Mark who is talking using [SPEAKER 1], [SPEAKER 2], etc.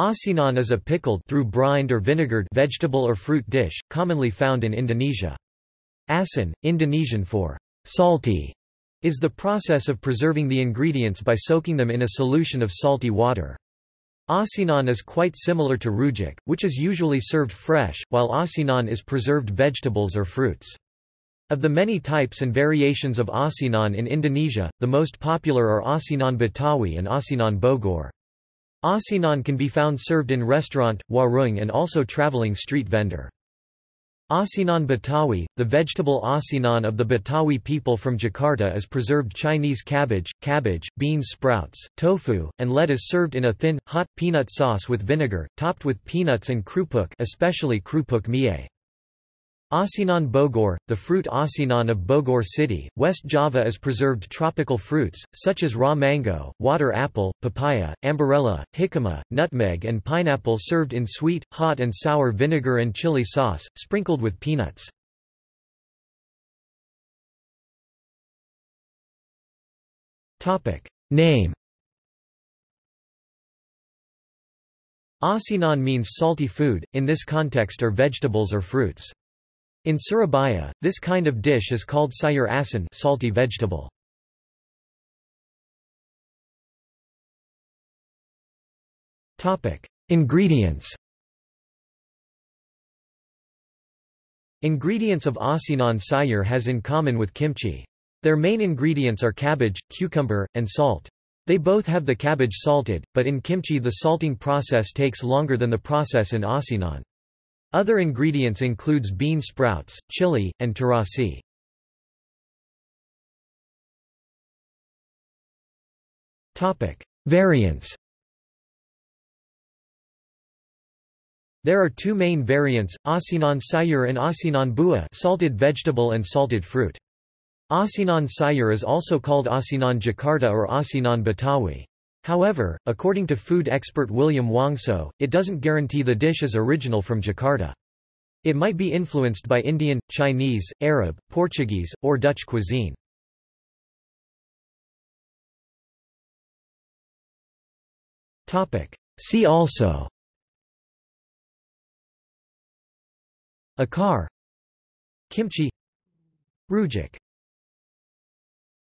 [SPEAKER 1] Asinan is a pickled through brined or vinegared vegetable or fruit dish, commonly found in Indonesia. Asin, Indonesian for salty, is the process of preserving the ingredients by soaking them in a solution of salty water. Asinan is quite similar to rujak, which is usually served fresh, while asinan is preserved vegetables or fruits. Of the many types and variations of asinan in Indonesia, the most popular are asinan Betawi and asinan Bogor. Asinan can be found served in restaurant, warung and also traveling street vendor. Asinan Betawi, the vegetable asinan of the Betawi people from Jakarta is preserved Chinese cabbage, cabbage, bean sprouts, tofu, and lettuce served in a thin, hot, peanut sauce with vinegar, topped with peanuts and krupuk especially krupuk mie. Asinan Bogor, the fruit asinan of Bogor City, West Java is preserved tropical fruits, such as raw mango, water apple, papaya, ambarella, jicama, nutmeg and pineapple served in sweet, hot and sour vinegar and chili sauce, sprinkled with peanuts. Name Asinan means salty food, in this context are vegetables or fruits. In Surabaya, this kind of dish is called sayur asin salty vegetable. Ingredients Ingredients of asinan sayur has in common with kimchi. Their main ingredients are cabbage, cucumber, and salt. They both have the cabbage salted, but in kimchi the salting process takes longer than the process in asinan. Other ingredients includes bean sprouts, chili, and terasi. Variants There are two main variants, asinan sayur and asinan buah salted vegetable and salted fruit. Asinan sayur is also called asinan Jakarta or asinan Betawi. However, according to food expert William Wongso, it doesn't guarantee the dish is original from Jakarta. It might be influenced by Indian, Chinese, Arab, Portuguese, or Dutch cuisine. See also. Acar. Kimchi. Rujak